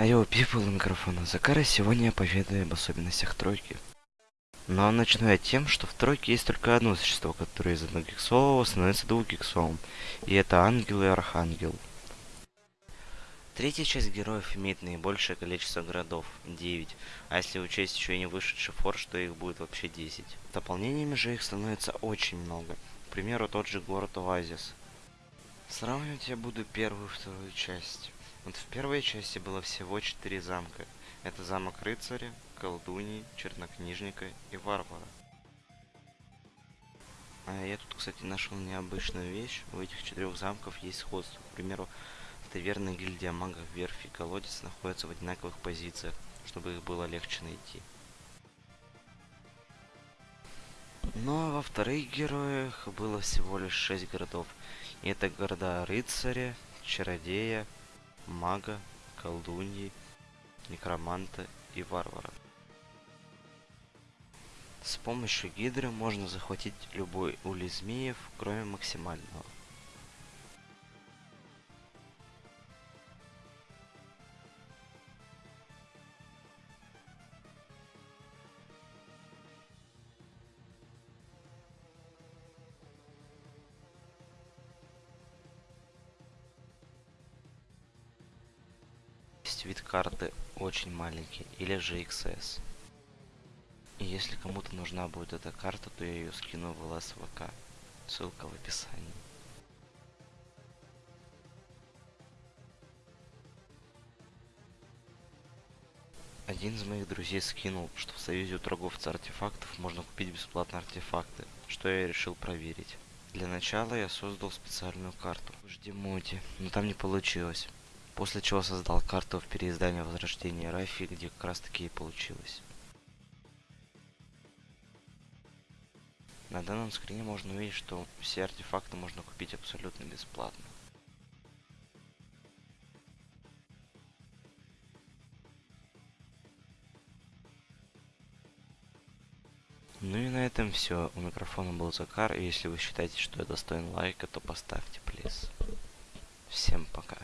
Айо, у микрофона Закара, сегодня я поведаю об особенностях тройки. Но начну я тем, что в тройке есть только одно существо, которое из одногиксового становится двухгиксовым. И это ангел и архангел. Третья часть героев имеет наибольшее количество городов, 9, а если учесть еще и не вышедший форш, то их будет вообще 10. Дополнениями же их становится очень много. К примеру, тот же город Оазис. Сравнивать я буду первую и вторую часть. Вот в первой части было всего 4 замка. Это замок рыцаря, колдуньи, чернокнижника и варвара. А я тут, кстати, нашел необычную вещь. У этих четырех замков есть сходство. К примеру, таверна гильдия магов верфи и колодец находятся в одинаковых позициях, чтобы их было легче найти. Ну а во вторых героях было всего лишь 6 городов. И это города рыцаря, чародея, мага, колдуньи, некроманта и варвара. С помощью гидры можно захватить любой улей змеев, кроме максимального. Есть вид карты очень маленький, или же XS. И если кому-то нужна будет эта карта, то я ее скину в ЛСВК. Ссылка в описании. Один из моих друзей скинул, что в союзе у торговца артефактов можно купить бесплатно артефакты, что я решил проверить. Для начала я создал специальную карту в HD-моде, но там не получилось. После чего создал карту в переиздании Возрождения Рафи, где как раз таки и получилось. На данном скрине можно увидеть, что все артефакты можно купить абсолютно бесплатно. Ну и на этом все. У микрофона был Закар, и если вы считаете, что я достоин лайка, то поставьте, плиз. Всем пока.